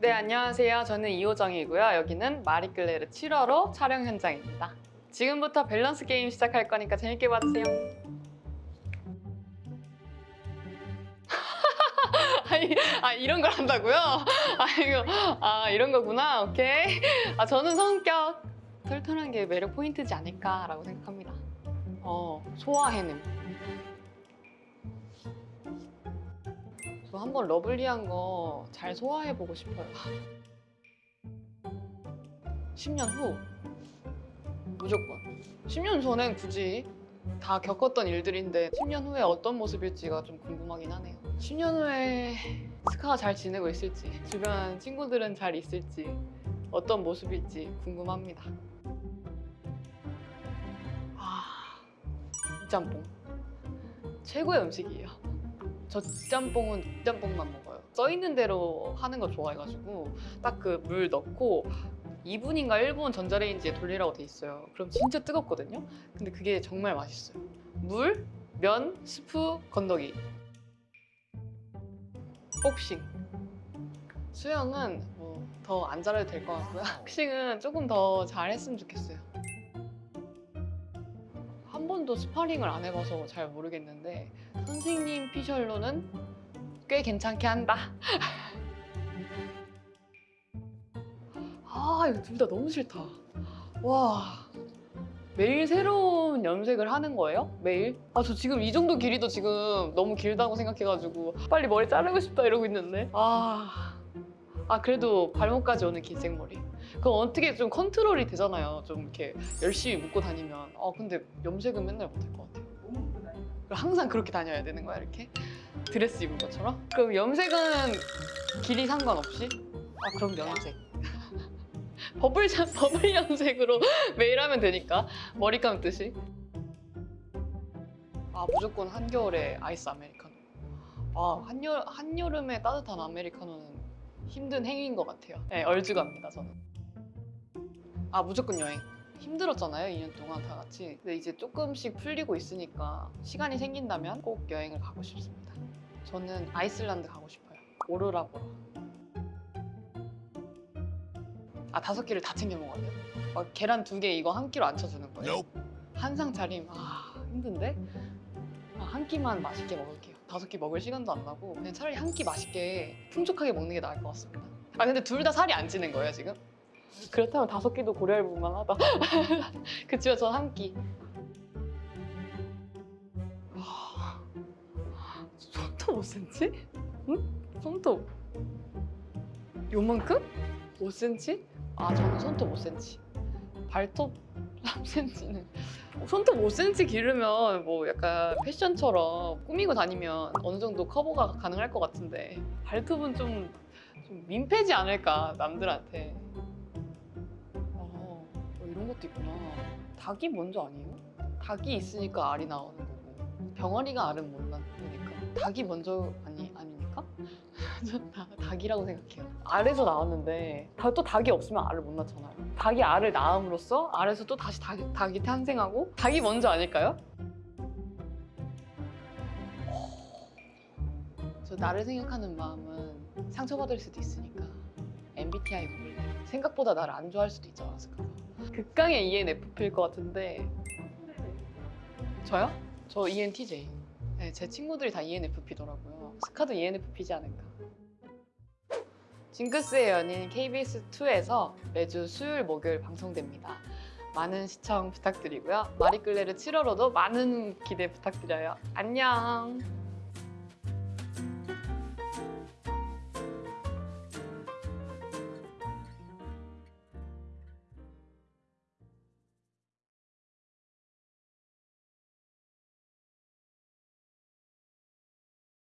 네, 안녕하세요. 저는 이호정이고요. 여기는 마리끌레르 7화로 촬영 현장입니다. 지금부터 밸런스 게임 시작할 거니까 재밌게 봐주세요. 아, 이런 걸 한다고요? 아, 이거, 아, 이런 거구나. 오케이. 아, 저는 성격 털털한 게 매력 포인트지 않을까라고 생각합니다. 어, 소화해냄. 한번 러블리한 거 잘 소화해보고 싶어요. 10년 후 무조건. 10년 전엔 굳이 다 겪었던 일들인데 10년 후에 어떤 모습일지가 좀 궁금하긴 하네요. 10년 후에 스카가 잘 지내고 있을지 주변 친구들은 잘 있을지 어떤 모습일지 궁금합니다. 아, 짬뽕 최고의 음식이에요. 저 짬뽕은 짬뽕만 먹어요. 써 있는 대로 하는 거 좋아해가지고 딱 그 물 넣고 2분인가 1분 전자레인지에 돌리라고 돼 있어요. 그럼 진짜 뜨겁거든요. 근데 그게 정말 맛있어요. 물, 면, 스프, 건더기. 복싱. 수영은 뭐 더 안 잘해도 될 것 같고요. 복싱은 조금 더 잘했으면 좋겠어요. 한 번도 스파링을 안 해봐서 잘 모르겠는데 선생님 피셜로는 꽤 괜찮게 한다. 아 이거 둘 다 너무 싫다. 와 매일 새로운 염색을 하는 거예요? 매일? 아 저 지금 이 정도 길이도 지금 너무 길다고 생각해가지고 빨리 머리 자르고 싶다 이러고 있는데 아, 아 그래도 발목까지 오는 긴 생머리 그럼 어떻게 좀 컨트롤이 되잖아요. 좀 이렇게 열심히 묶고 다니면. 아 근데 염색은 맨날 못할 것 같아요. 항상 그렇게 다녀야 되는 거야 이렇게? 드레스 입은 것처럼? 그럼 염색은 길이 상관없이? 아 그럼 염색. 버블 자- 버블 염색으로 매일 하면 되니까. 머리 감듯이? 아 무조건 한겨울에 아이스 아메리카노. 아 한여, 한여름에 따뜻한 아메리카노는 힘든 행위인 것 같아요. 네 얼죽합니다 저는 아 무조건 여행. 힘들었잖아요 2년 동안 다 같이. 근데 이제 조금씩 풀리고 있으니까 시간이 생긴다면 꼭 여행을 가고 싶습니다. 저는 아이슬란드 가고 싶어요. 오로라 보러 아 다섯 끼를 다 챙겨 먹어야 돼요. 막 계란 두 개 이거 한 끼로 안 쳐주는 거예요? 한 상 차림. 아 힘든데? 아, 한 끼만 맛있게 먹을게요. 다섯 끼 먹을 시간도 안 나고 그냥 차라리 한 끼 맛있게 풍족하게 먹는 게 나을 것 같습니다. 아 근데 둘 다 살이 안 찌는 거예요 지금? 그렇다면 다섯 끼도 고려해 볼 만하다 그치만 전한 끼. 아, 손톱 5cm? 응? 손톱 요만큼? 5cm? 아 저는 손톱 5cm 발톱 3cm는 손톱 5cm 기르면 뭐 약간 패션처럼 꾸미고 다니면 어느 정도 커버가 가능할 것 같은데 발톱은 좀, 좀 민폐지 않을까 남들한테 것도 있구나. 닭이 먼저 아니에요? 닭이 있으니까 알이 나오는 거고 병아리가 알은 못 낳으니까 닭이 먼저 아니 아닙니까? 전 다, 닭이라고 생각해요. 알에서 나왔는데 다- 또 닭이 없으면 알을 못 낳잖아요. 닭이 알을 낳음으로써 알에서 또 다시 닭, 닭이 탄생하고 닭이 먼저 아닐까요? 저 나를 생각하는 마음은 상처받을 수도 있으니까 MBTI 때 생각보다 나를 안 좋아할 수도 있지 않았을까 극강의 ENFP일 것 같은데. 저요? 저 ENTJ 네, 제 친구들이 다 ENFP더라고요. 스카도 ENFP지 않을까. 징크스의 연인 KBS2에서 매주 수요일 목요일 방송됩니다. 많은 시청 부탁드리고요. 마리끌레르 7월호도 많은 기대 부탁드려요. 안녕